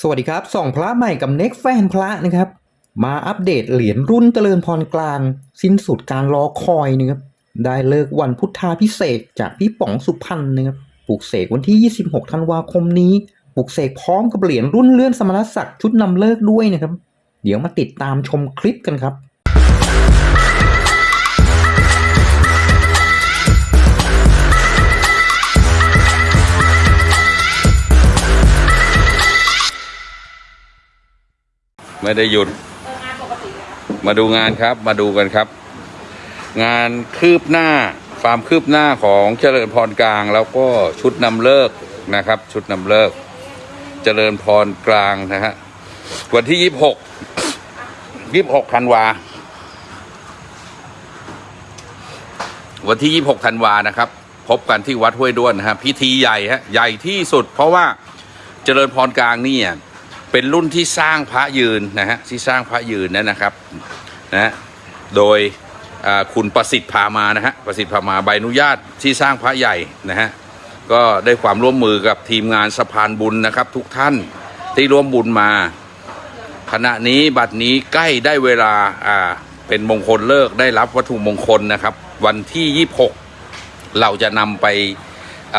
สวัสดีครับส่องพระใหม่กับเน็กแฟนพระนะครับ มาอัปเดตเหรียญรุ่นเจริญพรกลาง สิ้นสุดการรอคอยนะครับได้เลิกวันพุทธาพิเศษจากพี่ป๋องสุพรรณนะครับปลูกเสกวันที่ 26 ธันวาคมนี้ปลูกเสกพร้อมกับเหรียญรุ่นเลื่อนสมณศักดิ์ชุดนำเลิกด้วยนะครับ เดี๋ยวมาติดตามชมคลิปกันครับ ไม่ได้หยุด มาดูงานครับมาดูกันครับ งานคืบหน้าความคืบหน้าของเจริญพรกลาง แล้วก็ชุดนำเลิกนะครับ ชุดนำเลิก เจริญพรกลางนะฮะวันที่ยี่สิบหกยี่สิบหกธันวาวันที่ยี่สิบหกธันวานะครับ พบกันที่วัดห้วยด้วนนะฮะพิธีใหญ่ฮะใหญ่ที่สุด เพราะว่าเจริญพรกลางนี่อะ เป็นรุ่นที่สร้างพระยืนนะฮะที่สร้างพระยืนนั่นนะครับนะฮะโดยคุณประสิทธิ์พามานะฮะประสิทธิ์พามาใบอนุญาตที่สร้างพระใหญ่นะฮะก็ได้ความร่วมมือกับทีมงานสะพานบุญนะครับ ทุกท่านที่ร่วมบุญมา ขณะนี้บัดนี้ใกล้ได้เวลาอ่าเป็นมงคลเลิกได้รับวัตถุมงคลนะครับ วันที่ 26 เราจะนำไป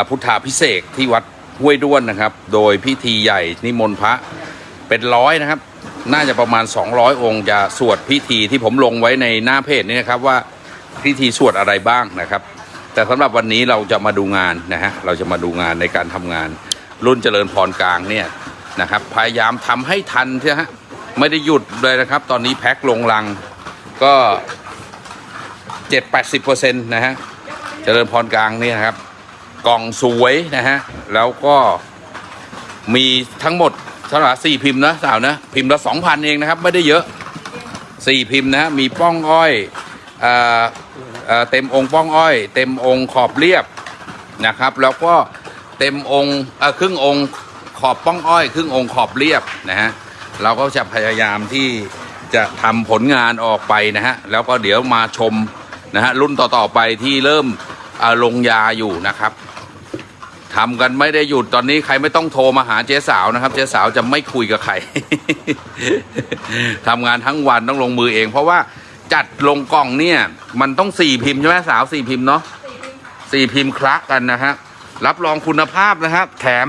พุทธาพิเศษที่วัดห้วยด้วนนะครับ โดยพิธีใหญ่นิมนต์พระ เป็นร้อยนะครับ น่าจะประมาณ 200 องค์จะสวดพิธีที่ผมลงไว้ในหน้าเพจนี้นะครับว่าพิธีสวดอะไรบ้างนะครับ แต่สำหรับวันนี้เราจะมาดูงานนะฮะเราจะมาดูงานในการทำงาน รุ่นเจริญพรกลางเนี่ยนะครับ พยายามทำให้ทันใช่ฮะไม่ได้หยุดเลยนะครับ ตอนนี้แพ็คลงลังก็7-80%นะฮะเจริญพรกลางเนี่ยนะครับ กล่องสวยนะฮะแล้วก็มีทั้งหมด เท่าไหร่สี่พิมพ์นะสาวนะ พิมพ์ละสองพันเองนะครับ ไม่ได้เยอะสี่พิมพ์นะฮะมีป้องอ้อยเอ่อเอ่อเต็มองค์ป้องอ้อย เต็มองค์ขอบเรียบนะครับ แล้วก็เต็มองค์อ่อครึ่งองค์ขอบป้องอ้อย ครึ่งองค์ขอบเรียบนะฮะเราก็จะพยายามที่จะทำผลงานออกไปนะฮะแล้วก็เดี๋ยวมาชมนะฮะรุ่นต่อๆไปที่เริ่มลงยาอยู่นะครับ ทำกันไม่ได้หยุดตอนนี้ใครไม่ต้องโทรมาหาเจ๊สาวนะครับ เจ๊สาวจะไม่คุยกับใคร ทำงานทั้งวันต้องลงมือเอง เพราะว่าจัดลงกล่องเนี่ย มันต้องสี่พิมพ์ใช่ไหมสาวสี่พิมพ์เนาะสี่พิมพ์คละกันนะฮะรับรองคุณภาพนะครับ แถม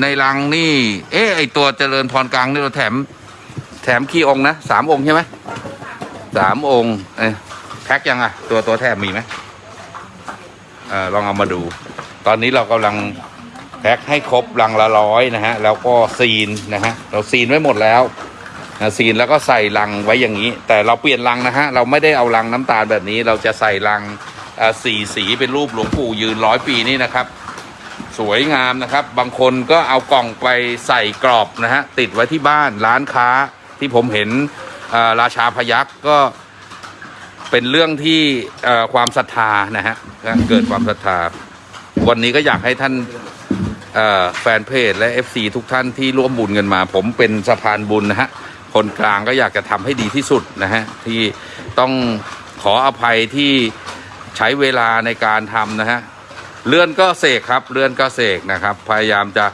ในรังนี่ เอ๊ะไอตัวเจริญพรกลางนี่เราแถม แถมกี่องนะสามองค์ใช่ไหมสามองค์เอ้ยแพ็คยังอะตัวตัวแถมมีไหมเออลองเอามาดู ตอนนี้เรากำลังแพ็คให้ครบลังละร้อยนะฮะ แล้วก็ซีนนะฮะ เราซีนไว้หมดแล้วนะซีนแล้วก็ใส่ลังไว้อย่างนี้ แต่เราเปลี่ยนลังนะฮะ เราไม่ได้เอาลังน้ำตาลแบบนี้ เราจะใส่ลังสีสีเป็นรูปหลวงปู่ยืนร้อยปีนี่นะครับ สวยงามนะครับ บางคนก็เอากล่องไปใส่กรอบนะฮะ ติดไว้ที่บ้านร้านค้าที่ผมเห็นราชาพยักษ์ก็เป็นเรื่องที่ความศรัทธานะฮะเกิดความศรัทธา วันนี้ก็อยากให้ท่านแฟนเพจและ FC ทุกท่านที่ร่วมบุญกันมา ผมเป็นสะพานบุญนะฮะคนกลางก็อยากจะทำให้ดีที่สุดนะฮะที่ต้องขออภัยที่ใช้เวลาในการทำนะฮะเลื่อนก็เสกครับเลื่อนก็เสกนะครับ พยายามจะ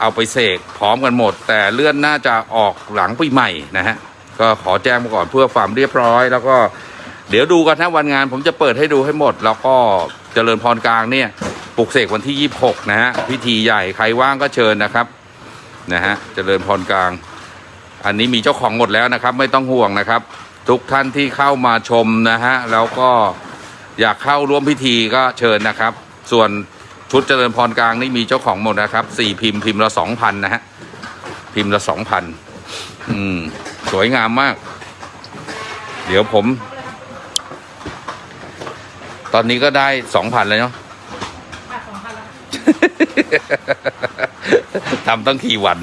เอาไปเสกพร้อมกันหมด แต่เลื่อนน่าจะออกหลังปีใหม่นะฮะก็ขอแจ้งมาก่อนเพื่อความเรียบร้อย แล้วก็เดี๋ยวดูกันนะวันงาน ผมจะเปิดให้ดูให้หมด แล้วก็เจริญพรกลางเนี่ย ปลุกเสกวันที่ 26 นะฮะพิธีใหญ่ใครว่างก็เชิญนะครับนะฮะเจริญพรกลาง อันนี้มีเจ้าของหมดแล้วนะครับ ไม่ต้องห่วงนะครับ ทุกท่านที่เข้ามาชมนะฮะแล้วก็อยากเข้าร่วมพิธีก็เชิญนะครับ ส่วนชุดเจริญพรกลางนี่มีเจ้าของหมดนะครับสี่พิมพ์พิมพ์ละสองพันนะฮะพิมพ์ละสองพันอืมสวยงามมาก เดี๋ยวผม ตอนนี้ก็ได้สองพันเลยเนาะ ทำตั้งกี่วัน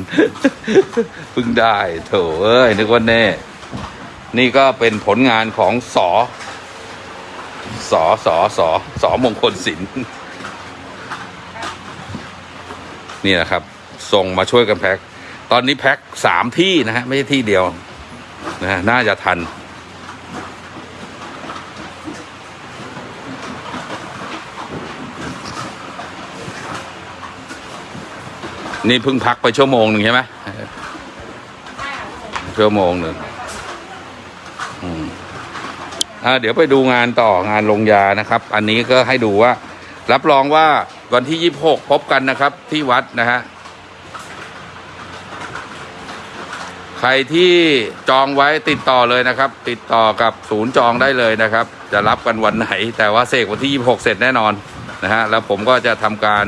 เพิ่งได้โถเอ้ยนึกว่าแน่ นี่ก็เป็นผลงานของสอสอสอสอสอมงคลศิลป์นี่นะครับ ส่งมาช่วยกันแพ็ค ตอนนี้แพ็คสามที่นะฮะ ไม่ใช่ที่เดียวนะฮะน่าจะทัน นี่เพิ่งพักไปชั่วโมงหนึ่งใช่ไหมชั่วโมงหนึ่งอ่าเดี๋ยวไปดูงานต่องานลงยานะครับ อันนี้ก็ให้ดูว่า รับรองว่าวันที่ยี่บหกพบกันนะครับ ที่วัดนะฮะใครที่จองไว้ติดต่อเลยนะครับ ติดต่อกับศูนย์จองได้เลยนะครับ จะรับกันวันไหน แต่ว่าเสกวันที่ 26 เสร็จแน่นอนนะฮะแล้วผมก็จะทำการ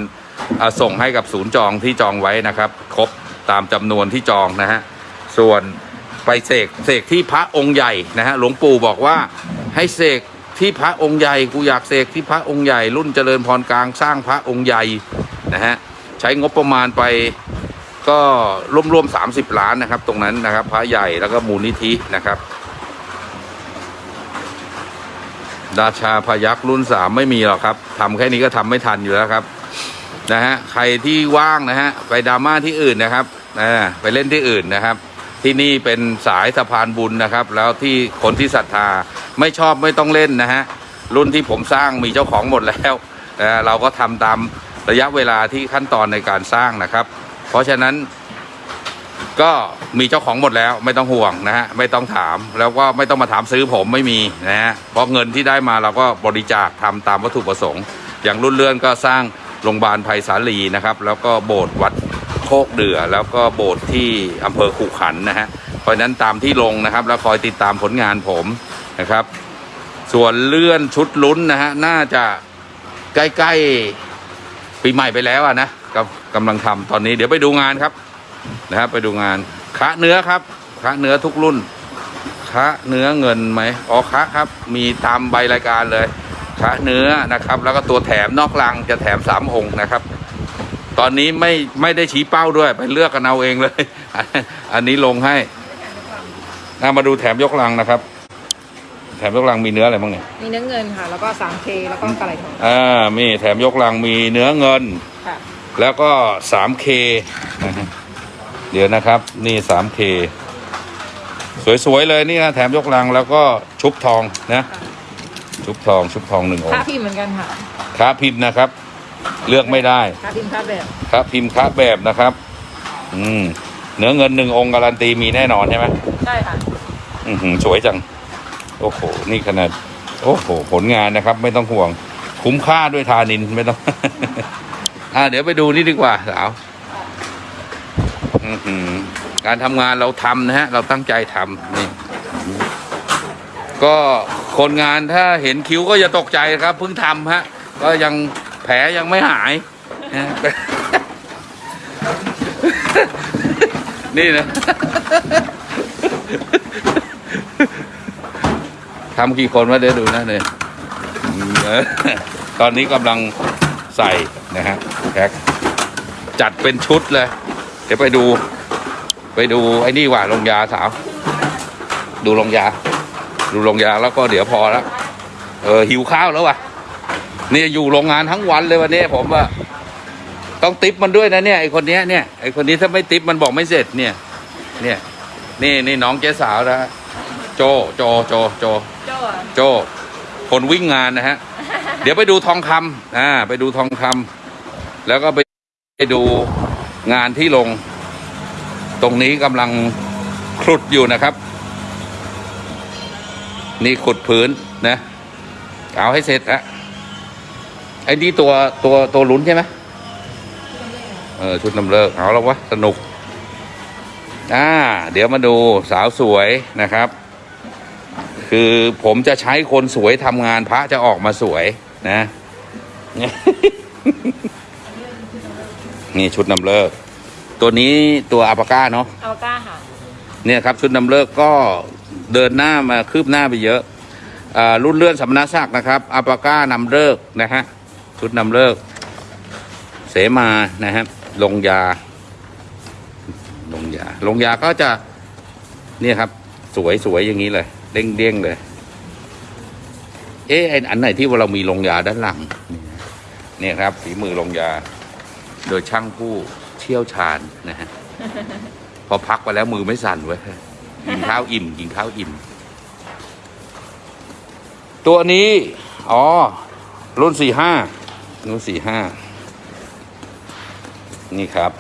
ส่งให้กับศูนย์จองที่จองไว้นะครับ ครบตามจำนวนที่จองนะฮะส่วนไปเสกเสกที่พระองค์ใหญ่นะฮะหลวงปู่บอกว่าให้เสกที่พระองค์ใหญ่กูอยากเสกที่พระองค์ใหญ่ รุ่นเจริญพรกลางสร้างพระองค์ใหญ่นะฮะใช้งบประมาณไปก็ร่วมๆสามสิบล้านนะครับ ตรงนั้นนะครับ พระใหญ่แล้วก็มูลนิธินะครับราชาพยักรุ่นสามไม่มีหรอกครับทำแค่นี้ก็ทำไม่ทันอยู่แล้วครับ นะฮะใครที่ว่างนะฮะไปดราม่าที่อื่นนะครับนะไปเล่นที่อื่นนะครับ ที่นี่เป็นสายสะพานบุญนะครับ แล้วที่คนที่ศรัทธาไม่ชอบไม่ต้องเล่นนะฮะรุ่นที่ผมสร้างมีเจ้าของหมดแล้วนะเราก็ทำตามระยะเวลาที่ขั้นตอนในการสร้างนะครับ เพราะฉะนั้นก็มีเจ้าของหมดแล้วไม่ต้องห่วงนะฮะไม่ต้องถามแล้วก็ไม่ต้องมาถามซื้อผมไม่มีนะฮะเพราะเงินที่ได้มาเราก็บริจาคทำตามวัตถุประสงค์ อย่างรุ่นเลื่อนก็สร้าง โรงพยาบาลไผ่สาลีนะครับ แล้วก็โบสถ์วัดโคกเดือ แล้วก็โบสถ์ที่อำเภอขุขันนะฮะเพราะนั้นตามที่ลงนะครับ แล้วคอยติดตามผลงานผมนะครับ ส่วนเลื่อนชุดลุ้นนะฮะน่าจะใกล้ๆปีใหม่ไปแล้วอะนะกำกำลังทำตอนนี้เดี๋ยวไปดูงานครับนะครับไปดูงานคะเนื้อครับคะเนื้อทุกรุ่นคะเนื้อเงินไหมอ๋อคะครับ มีตามใบรายการเลย คะเนื้อนะครับ แล้วก็ตัวแถมนอกลังจะแถมสามองค์นะครับ ตอนนี้ไม่ไม่ได้ชี้เป้าด้วยไปเลือกกันเอาเองเลย อันนี้ลงให้นามาดูแถมยกลังนะครับ แถมยกลังมีเนื้ออะไรบ้างเนี่ยมีเนื้อเงินค่ะ แล้วก็ 3K แล้วก็กระไหลทองอ่ามีแถมยกลังมีเนื้อเงินค่ะแล้วก็ 3K นะฮะเดี๋ยวนะครับ นี่ 3K สวยๆเลยนี่นะแถมยกลังแล้วก็ชุบทองนะ ชุบทองชุบทองหนึ่งองค่าค์พิมพ์เหมือนกันค่ะค้าพิมพ์นะครับ เลือกไม่ได้ ค่าพิมพ์ค่าแบบค้าพิมพ์ค้าแบบนะครับ อืมเนื้อเงินหนึ่งองค์การันตีมีแน่นอนใช่ไหมใช่ค่ะอือหือสวยจัง โอ้โห นี่ขนาด โอ้โห ผลงานนะครับ ไม่ต้องห่วง คุ้มค่าด้วยทานินไม่ต้อง อ่าเดี๋ยวไปดูนี่ดีกว่าสาวอื้อหือการทำงานเราทำนะฮะ เราตั้งใจทำนี่ ก็คนงานถ้าเห็นคิ้วก็อย่าตกใจครับเพิ่งทำฮะ ก็ยังแผลยังไม่หายนะนี่นะทำกี่คนวะเดี๋ยวดูนะเนี่ยตอนนี้กำลังใส่นะฮะแพ็คจัดเป็นชุดเลย เดี๋ยวไปดู ไปดูไอ้นี่ว่าลงยาสาว ดูลงยา ดูลงยาแล้วก็เดี๋ยวพอแล้วเออหิวข้าวแล้ววะเนี่ยอยู่โรงงานทั้งวันเลยวันนี้ผมว่าต้องติปมันด้วยนะเนี่ยไอคนนี้เนี่ยไอคนนี้ถ้าไม่ติปมันบอกไม่เสร็จเนี่ย เนี่ย นี่นี่น้องเจ๊สาวนะโจโจโจโจโจโจคนวิ่งงานนะฮะ เดี๋ยวไปดูทองคำอ่าไปดูทองคำแล้วก็ไปไปดูงานที่ลง ตรงนี้กำลังคลุดอยู่นะครับ นี่ขุดพื้นนะ เอาให้เสร็จอะไอ้นี่ตัวตัวตัวลุ้นใช่ไหมเออชุดนำเลิกเอาแล้ววะสนุกอ่าเดี๋ยวมาดูสาวสวยนะครับ คือผมจะใช้คนสวยทำงานพระจะออกมาสวยนะ นี่ชุดนำเลิก ตัวนี้ตัวอัปปาก้าเนาะอัลก้าค่ะ เนี่ยครับชุดนำเลิกก็ เดินหน้ามาคืบหน้าไปเยอะอรุ่นเลื่อนสมณศักดิ์นะครับอัปาก้านำเลิกนะฮะชุดนำเลิก เสมานะฮะลงยา ลงยา ลงยาก็จะเนี่ยครับ สวยสวยอย่างนี้เลยเด้งเด้งๆเลย เอ๊ะไออันไหนที่ว่าเรามีลงยาด้านหลัง เนี่ยครับ ฝีมือลงยา โดยช่างผู้เชี่ยวชาญนะฮะพอพักไปแล้วมือไม่สั่นเว้ย กินข้าวอิ่มกินข้าวอิ่ม ตัวนี้ อ๋อ รุ่นสี่ห้ารุ่นสี่ห้านี่ครับ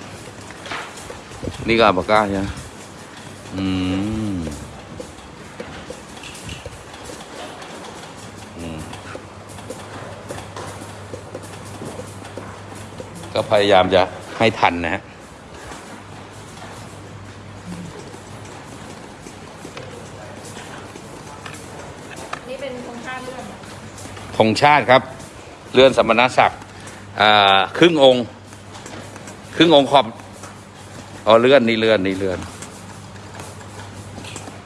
นี่ก็อัลปาก้าใช่ไหมอืมอืมก็พยายามจะให้ทันนะฮะ ธงชาติครับเลื่อนสมณศักดิ์อ่าครึ่งองค์ ครึ่งองค์ขอบอ๋อเลื่อนนี่เลื่อนนี่เลื่อน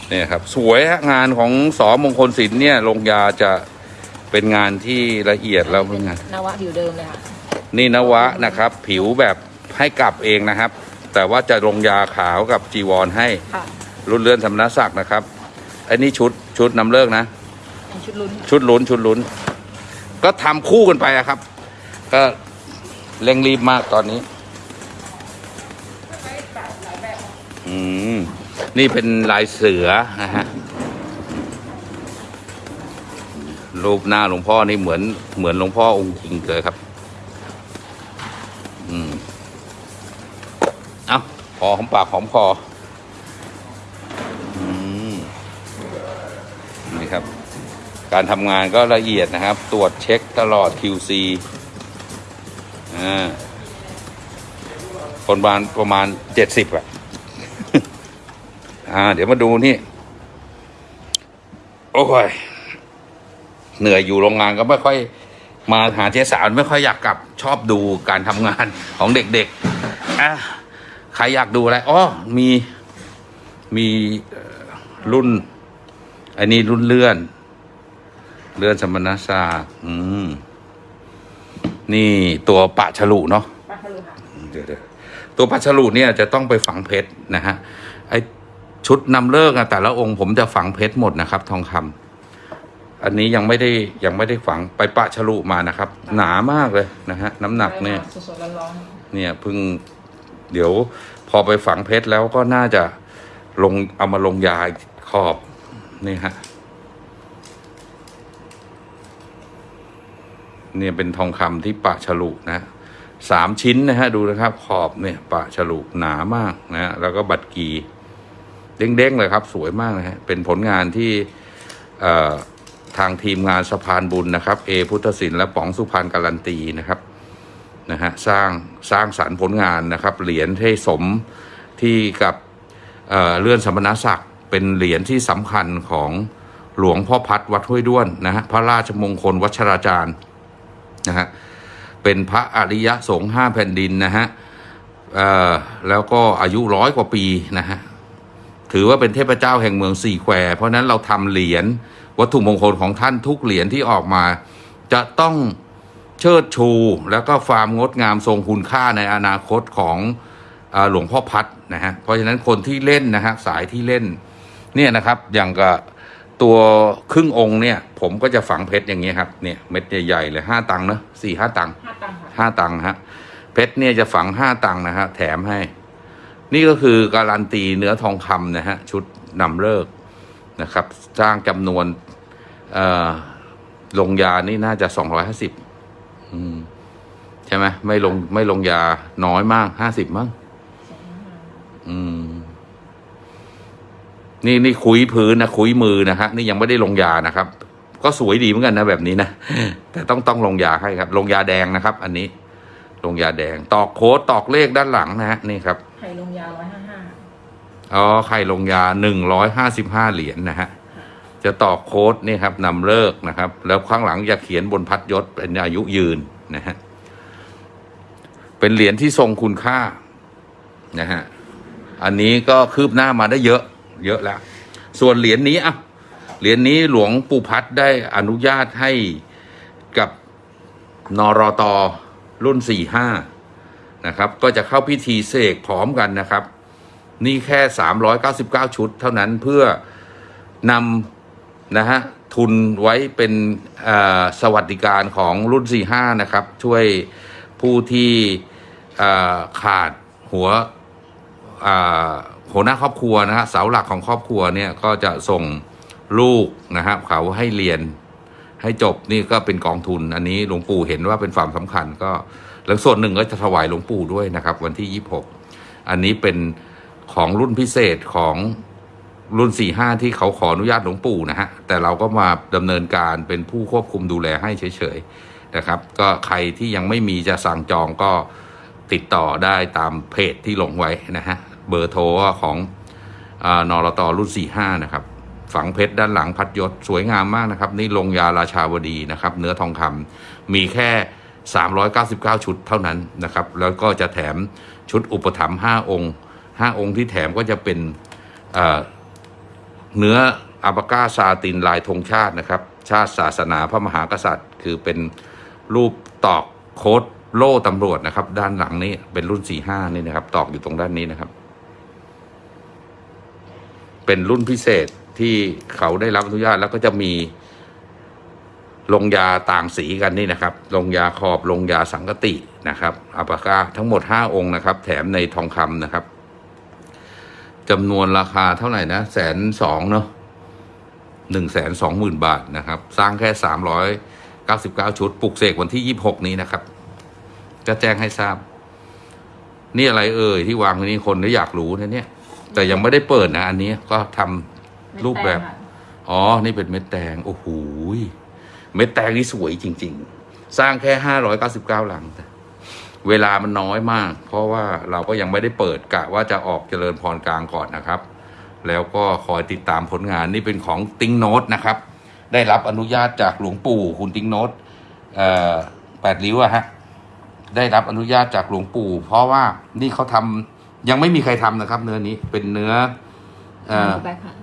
เนี่ยครับ สวยฮะงานของสอมงคลศิลป์เนี่ยลงยาจะเป็นงานที่ละเอียดแล้วเป็นงานนวะผิวเดิมเลยค่ะนี่นวะนะครับ ผิวแบบให้กลับเองนะครับ แต่ว่าจะลงยาขาวกับจีวรให้ค่ะรุ่นเลื่อนสมณศักดิ์นะครับไอ้นี่ชุดชุดนำเลิกนะเป็นชุดลุ้นชุดลุ้นชุดลุ้น ก็ทำคู่กันไปครับ ก็เร่งรีบมากตอนนี้ อืม นี่เป็นลายเสือนะฮะ รูปหน้าหลวงพ่อนี่เหมือนเหมือนหลวงพ่อองค์จริงเลยครับ อืม เอาพอหอมปากหอมคอม นี่ครับ การทำงานก็ละเอียดนะครับ ตรวจเช็คตลอด QC อ่าคนประมาณประมาณเจ็ดสิบอะอ่า เดี๋ยวมาดูนี่ โอ้ย เหนื่อยอยู่โรงงานก็ไม่ค่อย มาหาเจ๊สาวไม่ค่อยอยากกลับชอบดูการทำงานของเด็กๆอะใครอยากดูอะไรอ๋อมีมีรุ่น อันนี้รุ่นเลื่อน เลื่อนสมณศักดิ์อืม นี่ตัวปะฉลุเนาะปลาทะลุค่ะเดี๋ยวเดี๋ยวตัวปะฉลุเนี่ยจะต้องไปฝังเพชรนะฮะ ไอชุดนำเลิกอะแต่ละองค์ผมจะฝังเพชรหมดนะครับ ทองคำอันนี้ยังไม่ได้ยังไม่ได้ฝังไปปะฉลุมานะครับ หนามากเลยนะฮะ น้ำหนักเนี่ยสดๆร้อนเนี่ยเพิ่งเดี๋ยวพอไปฝังเพชรแล้วก็น่าจะลงเอามาลงยาอีกขอบนี่ฮะ เนี่ยเป็นทองคำที่ปะฉลุนะสามชิ้นนะฮะดูนะครับขอบเนี่ยปะฉลุหนามากนะฮะแล้วก็บัตรกีเด้งๆเลยครับ สวยมากนะฮะเป็นผลงานที่ทางทีมงานสะพานบุญนะครับเอพุทธศิลป์และป๋องสุพรรณการันตีนะครับนะฮะสร้างสร้างสรรค์ผลงานนะครับ เหรียญให้สมที่กับเอ่อเลื่อนสมณศักดิ์เป็นเหรียญที่สำคัญของหลวงพ่อพัดวัดห้วยด้วนนะฮะพระราชมงคลวัชราจารย์ นะฮะเป็นพระอริยสงฆ์ห้าแผ่นดินนะฮะแล้วก็อายุร้อยกว่าปีนะฮะถือว่าเป็นเทพเจ้าแห่งเมืองสี่แควเพราะนั้นเราทำเหรียญวัตถุมงคลของท่านทุกเหรียญที่ออกมา จะต้องเชิดชูแล้วก็ความงดงามทรงคุณค่าในอนาคตของอหลวงพ่อพัดนะฮะเพราะฉะนั้นคนที่เล่นนะฮะสายที่เล่นเนี่ยนะครับอย่างกับ ตัวครึ่งองค์เนี่ย ผมก็จะฝังเพชรอย่างเงี้ยครับเนี่ยเม็ดใหญ่ๆเลยห้าตังค์เนอะสี่ห้าตังค์ๆห้าตังค์ค่ะห้าตังค์ฮะเพชรเนี่ยจะฝังห้าตังค์นะฮะแถมให้ นี่ก็คือการันตีเนื้อทองคำนะฮะชุดนำเลิกนะครับสร้างจำนวนเอ่อลงยานี่น่าจะสองร้อยห้าสิบอืมใช่ไหมไม่ลงไม่ลงยาน้อยมากห้าสิบมั้งอืม นี่นี่คุยพื้นนะคุยมือนะฮะนี่ยังไม่ได้ลงยานะครับ ก็สวยดีเหมือนกันนะแบบนี้นะแต่ต้องต้องลงยาให้ครับ ลงยาแดงนะครับ อันนี้ ลงยาแดง ตอกโค้ดตอกเลขด้านหลังนะฮะนี่ครับไข่ลงยาร้อยห้าห้าอ๋อไข่ลงยาหนึ่งร้อยห้าสิบห้าเหรียญนะฮะจะตอกโค้ดนี่ครับนำเลิกนะครับ แล้วข้างหลังจะเขียนบนพัดยศเป็นอายุยืนนะฮะเป็นเหรียญที่ทรงคุณค่านะฮะอันนี้ก็คืบหน้ามาได้เยอะ เยอะแล้ว ส่วนเหรียญนี้อะเหรียญนี้หลวงปู่พัดได้อนุญาตให้กับนรตรุ่นสี่ห้านะครับ ก็จะเข้าพิธีเสกพร้อมกันนะครับ นี่แค่ 399 ชุด เท่านั้นเพื่อนำนะฮะทุนไว้เป็นสวัสดิการของรุ่น 45 นะครับ ช่วยผู้ที่ขาดหัว หัวหน้าครอบครัวนะฮะเสาหลักของครอบครัวเนี่ยก็จะส่งลูกนะฮะเขาให้เรียนให้จบนี่ก็เป็นกองทุน อันนี้หลวงปู่เห็นว่าเป็นความสำคัญก็แล้วส่วนหนึ่งก็จะถวายหลวงปู่ด้วยนะครับ วันที่ 26 อันนี้เป็นของรุ่นพิเศษของรุ่นสี่ห้าที่เขาขออนุญาตหลวงปู่นะฮะแต่เราก็มาดำเนินการเป็นผู้ควบคุมดูแลให้เฉยๆนะครับ ก็ใครที่ยังไม่มีจะสั่งจองก็ติดต่อได้ตามเพจที่ลงไว้นะฮะ เบอร์โทรของอานรตรุ่น 45 นะครับ ฝังเพชรด้านหลังพัดยศสวยงามมากนะครับ นี่ลงยาราชาวดีนะครับ เนื้อทองคำมีแค่ 399 ชุดเท่านั้นนะครับ แล้วก็จะแถมชุดอุปถัมภ์5องค์ 5 องค์ที่แถมก็จะเป็นเเนื้ออาบาก้าซาตินลายธงชาตินะครับ ชาติศาสนาพระมหากษัตริย์ คือเป็นรูปตอกโค้ดโล่ตำรวจนะครับ ด้านหลังนี้เป็นรุ่น 45 นี่นะครับ ตอกอยู่ตรงด้านนี้นะครับ เป็นรุ่นพิเศษที่เขาได้รับอนุญาตแล้วก็จะมีลงยาต่างสีกันนี่นะครับ ลงยาขอบลงยาสังกตินะครับอัปกาทั้งหมดห้าองค์นะครับ แถมในทองคำนะครับจำนวนราคาเท่าไหร่นะแสนสองเนาะหนึ่งแสนสองหมื่นบาทนะครับ สร้างแค่สามร้อยเก้าสิบเก้าชุด ปลุกเสกวันที่ยี่หกนี้นะครับ จะแจ้งให้ทราบ นี่อะไรเอ่ยที่วางไว้นี่คนก็อยากรู้นะเนี่ย แต่ยังไม่ได้เปิดนะ อันนี้ก็ทำรูปแบบเม็ดตงค่ะอ๋อ นี่เป็นเม็ดแตง โอ้โหยเม็ดแตงนี่สวยจริง ๆ สร้างแค่ห้าร้อยเก้าสิบเก้าหลังเวลามันน้อยมาก เพราะว่าเราก็ยังไม่ได้เปิดกะว่าจะออกเจริญพรกลางก่อนนะครับ แล้วก็คอยติดตามผลงานนี่เป็นของติ้งโนตนะครับ ได้รับอนุญาตจากหลวงปู่คุณติ้งโนตเอ่อแปดริ้วอะฮะ ได้รับอนุญาตจากหลวงปู่ เพราะว่านี่เขาทำ ยังไม่มีใครทำนะครับ เนื้อนี้เป็นเนื้อเอ่อแบ็คค่ะ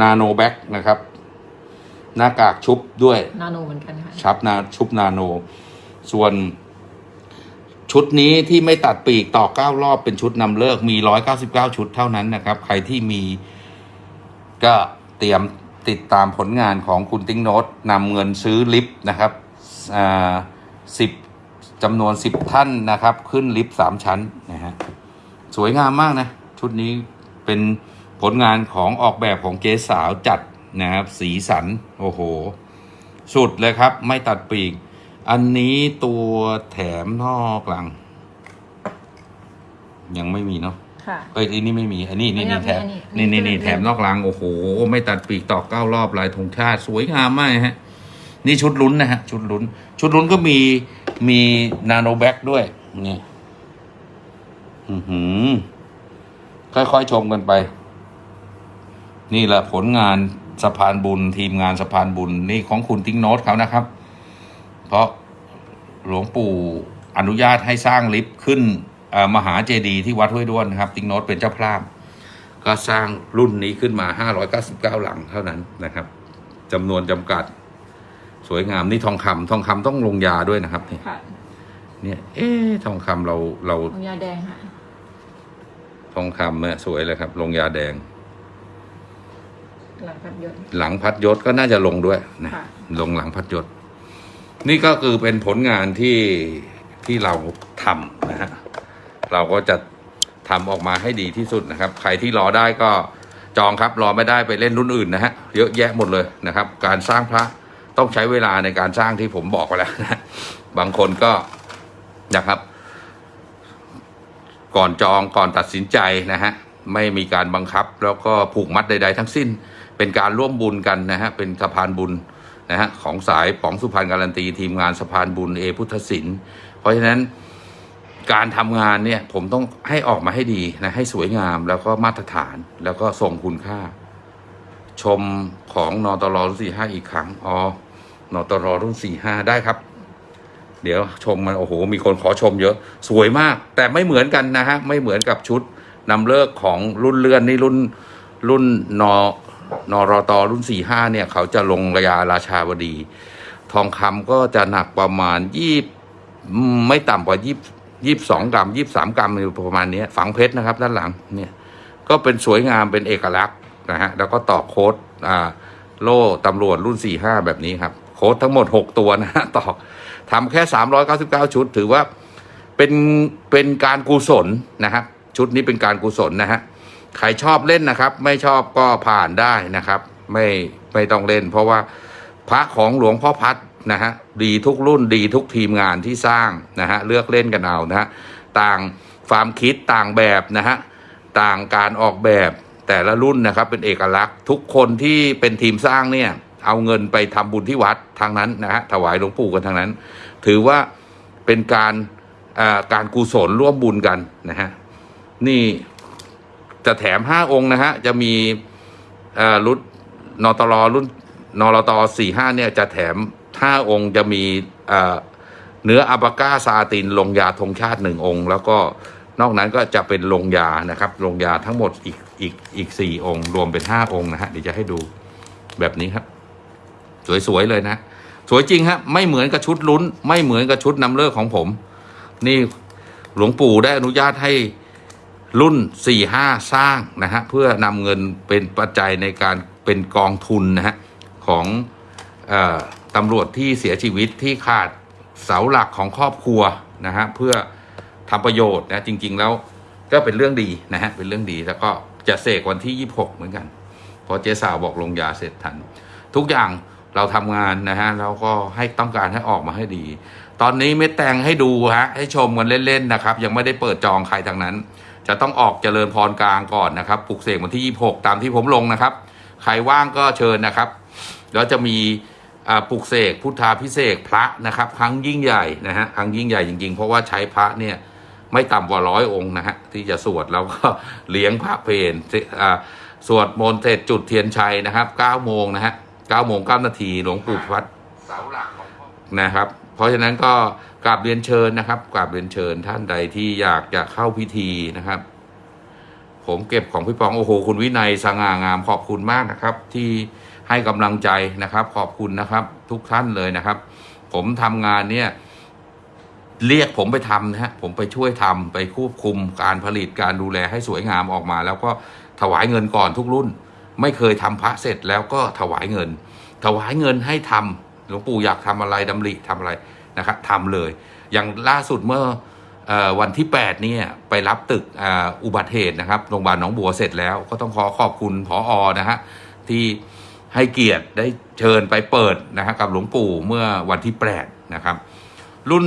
นาโนแบ็กนะครับ หน้ากากชุบด้วยนาโนเหมือนกันค่ะชับนาชุบนาโน ส่วนชุดนี้ที่ไม่ตัดปีกต่อเก้ารอบเป็นชุดนำเลิกมีร้อยเก้าสิบเก้าชุดเท่านั้นนะครับ ใครที่มีก็เตรียมติดตามผลงานของคุณติ้งโนตนำเงินซื้อลิฟต์นะครับอ่าสิบจำนวนสิบท่านนะครับ ขึ้นลิฟต์สามชั้นนะฮะ สวยงามมากนะ ชุดนี้เป็นผลงานของออกแบบของเจ๊สาวจัดนะครับ สีสัน โอ้โห สุดเลยครับ ไม่ตัดปีก อันนี้ตัวแถมนอกหลัง ยังไม่มีเนาะค่ะเอ้ยอันนี้ไม่มี อันนี้นี่อันนี้นี่แถมอันนี้อันนี้นี่นี่นี่คือแถมนอกหลัง โอ้โห ไม่ตัดปีกตอกเก้ารอบลายธงชาติ สวยงามมากฮะ นี่ชุดลุ้นนะฮะ ชุดลุ้น ชุดลุ้นก็มีมีนาโนแบ็กด้วยนี่ อือหือ ค่อยๆชมกันไป นี่แหละผลงานสะพานบุญ ทีมงานสะพานบุญนี่ของคุณติ้งโนตเขานะครับ เพราะหลวงปู่อนุญาตให้สร้างลิฟต์ขึ้นเอ่อมหาเจดีย์ที่วัดห้วยด้วนนะครับติ้งโนตเป็นเจ้าพระก็สร้างรุ่นนี้ขึ้นมา 599 หลังเท่านั้นนะครับจำนวนจำกัด สวยงามนี่ทองคำทองคำต้องลงยาด้วยนะครับ เนี่ยค่ะเนี่ยเอ๊ะทองคำเราเราลงยาแดงค่ะ ทองคำเนี่ยสวยเลยครับ ลงยาแดง หลังพัดยศหลังพัดยศก็น่าจะลงด้วยนะค่ะลงหลังพัดยศ นี่ก็คือเป็นผลงานที่ที่เราทำนะฮะเราก็จะทำออกมาให้ดีที่สุดนะครับ ใครที่รอได้ก็จองครับรอไม่ได้ไปเล่นรุ่นอื่นนะฮะเยอะแยะหมดเลยนะครับ การสร้างพระต้องใช้เวลาในการสร้างที่ผมบอกไปแล้วนะบางคนก็นะครับ ก่อนจองก่อนตัดสินใจนะฮะไม่มีการบังคับแล้วก็ผูกมัดใด ๆ ทั้งสิ้น เป็นการร่วมบุญกันนะฮะเป็นสะพานบุญนะฮะของสายป๋องสุพรรณการันตีทีมงานสะพานบุญเอพุทธศิลป์เพราะฉะนั้นการทำงานเนี่ยผมต้องให้ออกมาให้ดีนะให้สวยงามแล้วก็มาตรฐานแล้วก็ทรงคุณค่า ชมของนอตรรุ่นสี่ห้าอีกครั้งอ๋อนอตรรุ่นสี่ห้าได้ครับ เดี๋ยวชมมันโอ้โหมีคนขอชมเยอะสวยมาก แต่ไม่เหมือนกันนะฮะไม่เหมือนกับชุดนำเลิกของรุ่นเลื่อนนี่รุ่นรุ่นนอนอรตอรุ่นสี่ห้าเนี่ย เขาจะลงระยาราชาวดี ทองคำก็จะหนักประมาณยี่ไม่ต่ำกว่ายี่ยี่สองกรัมยี่สามกรัมอยู่ประมาณนี้ฝังเพชรนะครับ ด้านหลังเนี่ยก็เป็นสวยงามเป็นเอกลักษณ์นะฮะแล้วก็ต่อโค้ดอ่าโล่ตำรวจรุ่นสี่ห้าแบบนี้ครับ โค้ดทั้งหมดหกตัวนะฮะต่อ ทำแค่สามร้อยเก้าสิบเก้าชุด ถือว่าเป็นเป็นการกุศลนะครับ ชุดนี้เป็นการกุศลนะฮะใครชอบเล่นนะครับ ไม่ชอบก็ผ่านได้นะครับ ไม่ไม่ต้องเล่น เพราะว่าพระของหลวงพ่อพัดนะฮะดีทุกรุ่นดีทุกทีมงานที่สร้างนะฮะเลือกเล่นกันเอานะฮะต่างความคิดต่างแบบนะฮะต่างการออกแบบแต่ละรุ่นนะครับเป็นเอกลักษณ์ทุกคนที่เป็นทีมสร้างเนี่ย เอาเงินไปทำบุญที่วัดทางนั้นนะฮะถวายหลวงปู่กันทางนั้น ถือว่าเป็นการการกุศลร่วมบุญกันนะฮะนี่จะแถมห้าองค์นะฮะจะมีรุ่นนตรรุ่นนรตสี่ห้าเนี่ยจะแถมห้าองค์จะมีเนื้ออัลปาก้าซาตินลงยาธงชาติหนึ่งองค์ แล้วก็นอกนั้นก็จะเป็นลงยานะครับลงยาทั้งหมดอีกอีกอีกสี่องค์ รวมเป็นห้าองค์นะฮะเดี๋ยวจะให้ดูแบบนี้ครับ สวยๆเลยนะ สวยจริงฮะไม่เหมือนกับชุดลุ้น ไม่เหมือนกับชุดนำเลิกของผม นี่หลวงปู่ได้อนุญาตให้รุ่นสี่ห้าสร้างนะฮะเพื่อนำเงินเป็นปัจจัยในการเป็นกองทุนนะฮะของออตำรวจที่เสียชีวิตที่ขาดเสาหลักของครอบครัวนะฮะเพื่อทำประโยชน์นะจริง ๆ แล้วก็เป็นเรื่องดีนะฮะเป็นเรื่องดีแล้วก็จะเสกวันที่ 26 เหมือนกันพราะเจ๊สาวบอกลงยาเสร็จทัน ทุกอย่าง เราทำงานนะฮะเราก็ให้ต้องการให้ออกมาให้ดี ตอนนี้เม็ดแตงให้ดูฮะให้ชมกันเล่นๆนะครับ ยังไม่ได้เปิดจองใครทางนั้น จะต้องออกเจริญพรกลางก่อนนะครับปลุกเสกวันที่ 26 ตามที่ผมลงนะครับ ใครว่างก็เชิญนะครับแล้วจะมีปลุกเสกพุทธาพิเศษพระนะครับ ครั้งยิ่งใหญ่นะฮะครั้งยิ่งใหญ่จริงๆ เพราะว่าใช้พระเนี่ยไม่ต่ำกว่าร้อยองค์นะฮะที่จะสวดแล้วก็เลี้ยงพระเพลอ่าสวดมนต์เสร็จจุดเทียนชัยนะครับ9โมงนะฮะ 9โมง9นาทีหลวงปู่พัดนะครับ เพราะฉะนั้นก็กราบเรียนเชิญนะครับกราบเรียนเชิญท่านใดที่อยากจะเข้าพิธีนะครับ ผมเก็บของพี่ปองโอ้โหคุณวินัยสง่างามขอบคุณมากนะครับ ที่ให้กำลังใจนะครับ ขอบคุณนะครับ ทุกท่านเลยนะครับ ผมทำงานเนี่ยเรียกผมไปทำนะฮะผมไปช่วยทำไปควบคุมการผลิตการดูแลให้สวยงามออกมา แล้วก็ถวายเงินก่อนทุกรุ่น ไม่เคยทำพระเสร็จแล้วก็ถวายเงิน ถวายเงินให้ทำหลวงปู่อยากทำอะไรดำริทำอะไรนะครับทำเลย อย่างล่าสุดเมื่ออวันที่8เนี่ยไปรับตึกออุบัติเหตุนะครับโรงพยาบาลหนองบัวเสร็จแล้วก็ต้องขอขอบคุณผออนะฮะที่ให้เกียรติได้เชิญไปเปิดนะฮะกับหลวงปู่เมื่อวันที่8นะครับ รุ่น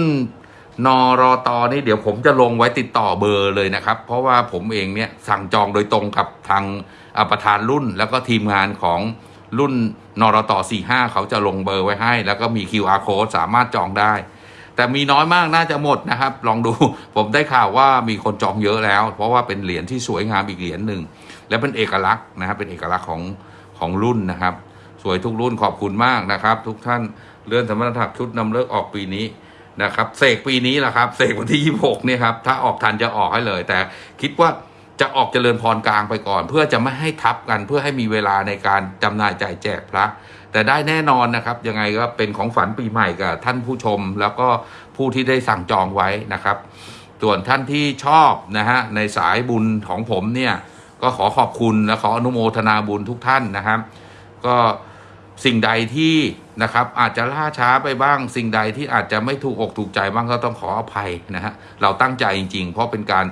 นรอตอนี่เดี๋ยวผมจะลงไว้ติดต่อเบอร์เลยนะครับ เพราะว่าผมเองเนี่ยสั่งจองโดยตรงกับทาง ประธานรุ่นแล้วก็ทีมงานของรุ่นนรต45 เขาจะลงเบอร์ไว้ให้ แล้วก็มี QR code สามารถจองได้ แต่มีน้อยมากน่าจะหมดนะครับ ลองดูผมได้ข่าวว่ามีคนจองเยอะแล้ว เพราะว่าเป็นเหรียญที่สวยงามอีกเหรียญหนึ่งและเป็นเอกลักษณ์นะครับเป็นเอกลักษณ์ของของรุ่นนะครับ สวยทุกรุ่นขอบคุณมากนะครับ ทุกท่านเลื่อนสมรรถชุดนำเลิกออกปีนี้นะครับเสกปีนี้แหละครับเสกวันที่ 26เนี่ยครับถ้าออกทันจะออกให้เลย แต่คิดว่า จะออกเจริญพรกลางไปก่อน เพื่อจะไม่ให้ทับกันเพื่อให้มีเวลาในการจำหน่ายจ่ายแจกพระ แต่ได้แน่นอนนะครับ ยังไงก็เป็นของฝันปีใหม่กับท่านผู้ชม แล้วก็ผู้ที่ได้สั่งจองไว้นะครับ ส่วนท่านที่ชอบนะฮะในสายบุญของผมเนี่ยก็ขอขอบคุณและขออนุโมทนาบุญทุกท่านนะครับ ก็สิ่งใดที่นะครับอาจจะล่าช้าไปบ้าง สิ่งใดที่อาจจะไม่ถูกอกถูกใจบ้างก็ต้องขออภัยนะฮะเราตั้งใจจริง ๆ เพราะเป็นการ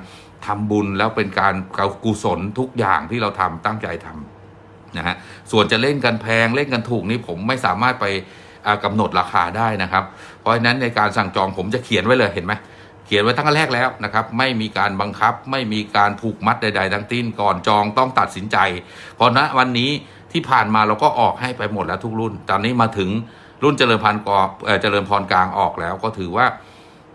ทำบุญแล้วเป็นการกุศลทุกอย่างที่เราทำตั้งใจทำนะฮะส่วนจะเล่นกันแพงเล่นกันถูกนี่ผมไม่สามารถไปอ่ากำหนดราคาได้นะครับ เพราะฉะนั้นในการสั่งจองผมจะเขียนไว้เลยเห็นไหมเขียนไว้ตั้งแต่แรกแล้วนะครับ ไม่มีการบังคับ ไม่มีการผูกมัดใด ๆ ทั้งสิ้นก่อนจองต้องตัดสินใจ เพราะณวันนี้ที่ผ่านมาเราก็ออกให้ไปหมดแล้วทุกรุ่น ตอนนี้มาถึงรุ่นเจริญพันธ์กอเจริญพรกลางออกแล้วก็ถือว่า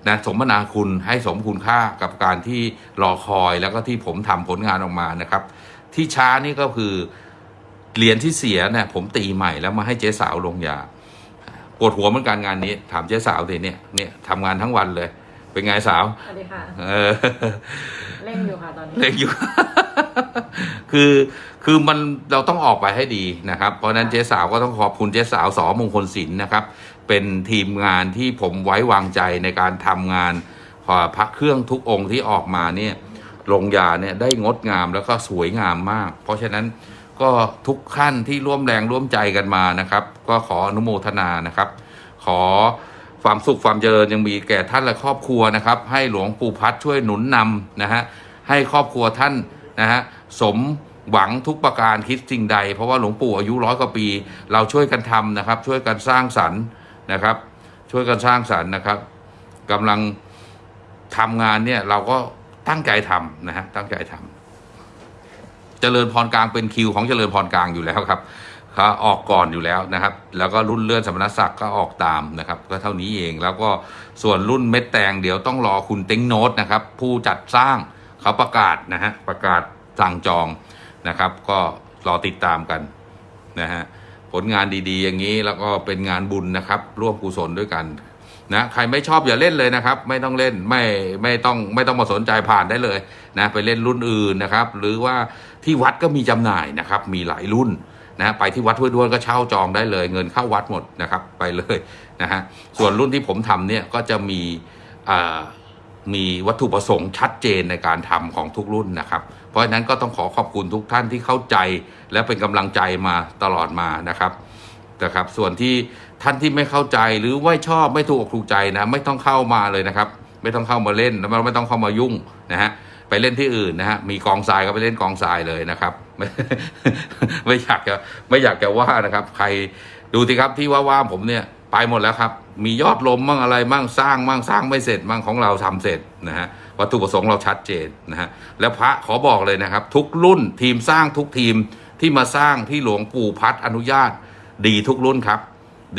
นะสมนาคุณให้สมคุณค่ากับการที่รอคอยแล้วก็ที่ผมทำผลงานออกมานะครับ ที่ช้านี่ก็คือเหรียญที่เสียเนี่ยผมตีใหม่แล้วมาให้เจ๊สาวลงยาปวดหัวเหมือนกันงานนี้ ถามเจ๊สาวสิเนี่ยเนี่ยทำงานทั้งวันเลย เป็นไงสาวสวัสดีค่ะเออเล่นอยู่ค่ะตอนนี้เล็กอยู่ คือคือมันเราต้องออกไปให้ดีนะครับ เพราะฉะนั้นเจ๊สาวก็ต้องขอบคุณเจ๊สาวสอมงคลศิลป์นะครับ เป็นทีมงานที่ผมไว้วางใจในการทำงานพอพระเครื่องทุกองค์ที่ออกมาเนี่ยลงยาเนี่ยได้งดงามแล้วก็สวยงามมาก เพราะฉะนั้นก็ทุกขั้นที่ร่วมแรงร่วมใจกันมานะครับ ก็ขออนุโมทนานะครับ ขอความสุขความเจริญยังมีแก่ท่านและครอบครัวนะครับ ให้หลวงปู่พัดช่วยหนุนนำนะฮะให้ครอบครัวท่านนะฮะสมหวังทุกประการคิดสิ่งใด เพราะว่าหลวงปู่อายุร้อยกว่าปี เราช่วยกันทำนะครับ ช่วยกันสร้างสรรค์ นะครับ ช่วยกันสร้างสรรค์นะครับกำลังทำงานเนี่ยเราก็ตั้งใจทำนะฮะตั้งใจทำเจริญพรกลางเป็นคิวของเจริญพรกลางอยู่แล้วครับเขาออกก่อนอยู่แล้วนะครับ แล้วก็รุ่นเลื่อนสมณศักดิ์ก็ออกตามนะครับ ก็เท่านี้เอง แล้วก็ส่วนรุ่นเม็ดแตงเดี๋ยวต้องรอคุณเต็งโนตนะครับ ผู้จัดสร้างเขาประกาศนะฮะ ประกาศสั่งจองนะครับ ก็รอติดตามกันนะฮะ ผลงานดีๆ อย่างนี้แล้วก็เป็นงานบุญนะครับ ร่วมกุศลด้วยกันนะใครไม่ชอบอย่าเล่นเลยนะครับ ไม่ต้องเล่นไม่ไม่ต้องไม่ต้องมาสนใจผ่านได้เลยนะไปเล่นรุ่นอื่นนะครับ หรือว่าที่วัดก็มีจำหน่ายนะครับ มีหลายรุ่นนะไปที่วัดห้วยด้วนก็เช่าจองได้เลย เงินเข้าวัดหมดนะครับ ไปเลยนะฮะส่วนรุ่นที่ผมทำเนี่ยก็จะมีอ่า มีวัตถุประสงค์ชัดเจนในการทำของทุกรุ่นนะครับ เพราะฉะนั้นก็ต้องขอขอบคุณทุกท่านที่เข้าใจ และเป็นกำลังใจมาตลอดมานะครับนะครับ ส่วนที่ท่านที่ไม่เข้าใจหรือไม่ชอบไม่ถูกอกถูกใจนะไม่ต้องเข้ามาเลยนะครับ ไม่ต้องเข้ามาเล่นแล้วไม่ต้องเข้ามายุ่งนะฮะไปเล่นที่อื่นนะฮะมีกองทรายก็ไปเล่นกองทรายเลยนะครับ ไม่ไม่อยากจะไม่อยากจะว่านะครับ ใครดูสิครับที่ว่าว่าผมเนี่ยไปหมดแล้วครับ มียอดลมมั่งอะไรมั่งสร้างมั่งสร้างไม่เสร็จมั่งของเราทำเสร็จนะฮะวัตถุประสงค์เราชัดเจนนะฮะแล้วพระขอบอกเลยนะครับ ทุกรุ่นทีมสร้างทุกทีมที่มาสร้างที่หลวงปู่พัดอนุญาต ดีทุกรุ่นครับ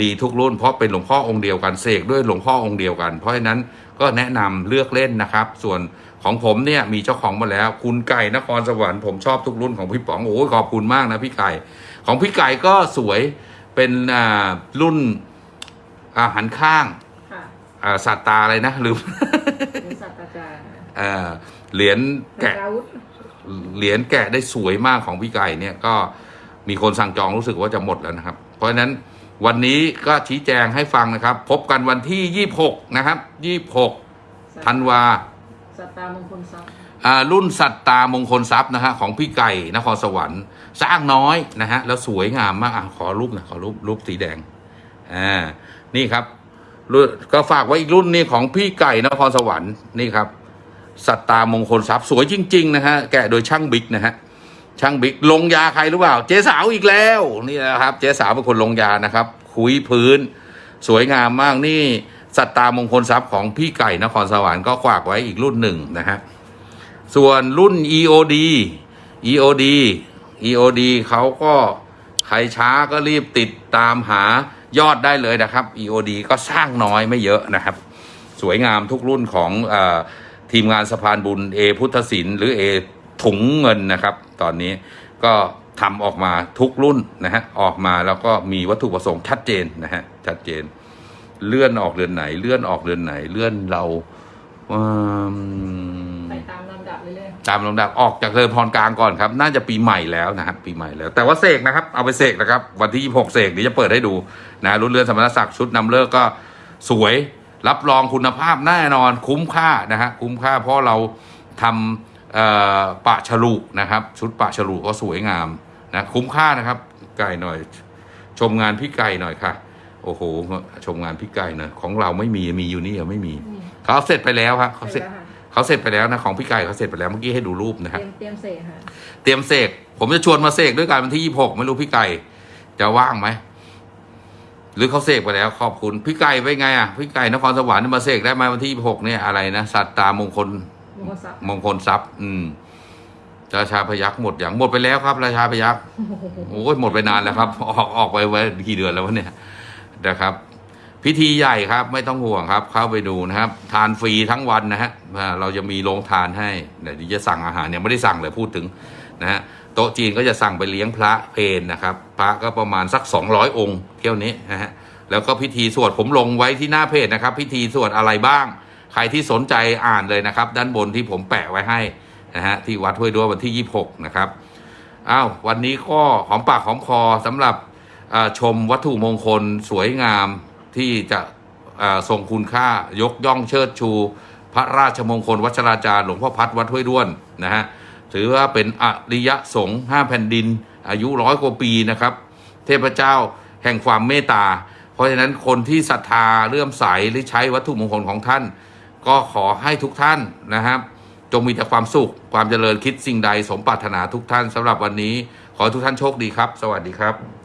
ดีทุกรุ่น เพราะเป็นหลวงพ่อองค์เดียวกันเสกด้วยหลวงพ่อองค์เดียวกัน เพราะฉะนั้นก็แนะนำเลือกเล่นนะครับ ส่วนของผมเนี่ยมีเจ้าของมาแล้ว คุณไก่นครสวรรค์ผมชอบทุกรุ่นของพี่ป๋องโอ้ยขอบคุณมากนะพี่ไก่ ของพี่ไก่ก็สวยเป็นอ่ารุ่น อาหันข้างค่ะอ่าสัตตาอะไรนะลืมเป็นศาสตราจารย์เอ่อเหรียญแกะเป็นอาวุธเหรียญแกะได้สวยมากของพี่ไก่เนี่ยก็มีคนสั่งจองรู้สึกว่าจะหมดแล้วนะครับ เพราะฉะนั้นวันนี้ก็ชี้แจงให้ฟังนะครับ พบกันวันที่ 26 นะครับ 26ธันวาสัตตามงคลทรัพย์อ่ารุ่นสัตตามงคลทรัพย์นะฮะของพี่ไก่นครสวรรค์สร้างน้อยนะฮะแล้วสวยงามมากอะขอรูปหนะขอรูปรูปสีแดงอ่า นี่ครับก็ฝากไว้อีกรุ่นนี้ของพี่ไก่นครสวรรค์นี่ครับสัตตามงคลทรัพย์สวยจริง ๆ นะฮะแกะโดยช่างบิ๊กนะฮะช่างบิ๊กลงยาใครหรือเปล่า เจ๊สาวอีกแล้วนี่นะครับ เจ๊สาวเป็นคนลงยานะครับ คุยพื้น สวยงามมากนี่สัตตามงคลทรัพย์ของพี่ไก่นครสวรรค์ก็ฝากไว้อีกรุ่นหนึ่งนะฮะส่วนรุ่น EOD EOD EOD เขาก็ใครช้าก็รีบติดตามหา ยอดได้เลยนะครับ EOD ก็สร้างน้อยไม่เยอะนะครับ สวยงามทุกรุ่นของอทีมงานสะพานบุญเอพุทธศิลป์หรือเอถุงเงินนะครับ ตอนนี้ก็ทำออกมาทุกรุ่นนะฮะออกมาแล้วก็มีวัตถุประสงค์ชัดเจนนะฮะชัดเจน เลื่อนออกเดือนไหน เลื่อนออกเดือนไหน เลื่อนเราไปตามเรื่อย ตามลำดับออกจากเดินพรกลางก่อนครับ น่าจะปีใหม่แล้วนะครับปีใหม่แล้ว แต่ว่าเสกนะครับ เอาไปเสกนะครับ วันที่ 26 เสกเดี๋ยวจะเปิดให้ดูนะรุ่นเรือนสมณศักดิ์ชุดนำเลิกก็สวยรับรองคุณภาพแน่นอนคุ้มค่านะฮะคุ้มค่าเพราะเราทำเอ่อปะฉลุนะครับ ชุดปะฉลุก็สวยงามนะคุ้มค่านะครับไก่หน่อย ชมงานพี่ไก่หน่อยค่ะ โอ้โห ชมงานพี่ไก่หน่อยของเราไม่มีมีอยู่นี่ยังไม่มีๆนี่เขาเสร็จไปแล้วครับเสเขาร็เสร็จจแล้วค่ะ เขาเสร็จไปแล้วนะของพี่ไก่เขาเสร็จไปแล้วเมื่อกี้ให้ดูรูปนะคเตรับรียมเตรียมเสกค่ะเตรียมเสกผมจะชวนมาเสกด้วยกันวันที่ยี่หกไม่รู้พี่ไก่จะว่างไหมหรือเขาเสกไปแล้วขอบคุณพี่ไก่ไปนไงอะพี่ไก่นครสวรรค์มาเสกได้ไหมวันที่ยี่หกเนี่ยอะไรนะสัตตามงคลมงคลทรัพย์มงคลทรัพย์ อืมราชาพยักหมดอย่างหมดไปแล้วครับ ราชาพยักโอ้ยหมดไปนานแล้วครับ ออกออกไปไว้กี่เดือนแล้ววะเนี่ยนะครับ พิธีใหญ่ครับ ไม่ต้องห่วงครับ เข้าไปดูนะครับ ทานฟรีทั้งวันนะฮะเราจะมีโรงทานให้เดี๋ยวจะสั่งอาหารเนี่ยไม่ได้สั่งเลยพูดถึงนะฮะโต๊ะจีนก็จะสั่งไปเลี้ยงพระเพนนะครับ พระก็ประมาณสัก 200 องค์เที่ยวนี้นะฮะแล้วก็พิธีสวดผมลงไว้ที่หน้าเพจนะครับ พิธีสวดอะไรบ้าง ใครที่สนใจอ่านเลยนะครับ ด้านบนที่ผมแปะไว้ให้นะฮะที่วัดห้วยด้ววันที่ 26 นะครับอ้าววันนี้ก็หอมปากหอมคอสำหรับชมวัตถุมงคลสวยงาม ที่จะอ่งคุณค่ายกย่องเชิดชู พระราชมงคลวัชราจารย์หลวงพ่อพัดวัดห้วยด้วนนะฮะถือว่าเป็นอริยสงฆ์ห้าแผ่นดิน อายุร้อยกว่าปีนะครับ เทพเจ้าแห่งความเมตตา เพราะฉะนั้นคนที่ศรัทธาเลื่อมใสหรือใช้วัตถุมงคลของท่าน ก็ขอให้ทุกท่านนะครับ จงมีแต่ความสุขความเจริญคิดสิ่งใดสมปรารถนาทุกท่านสำหรับวันนี้ ขอทุกท่านโชคดีครับ สวัสดีครับ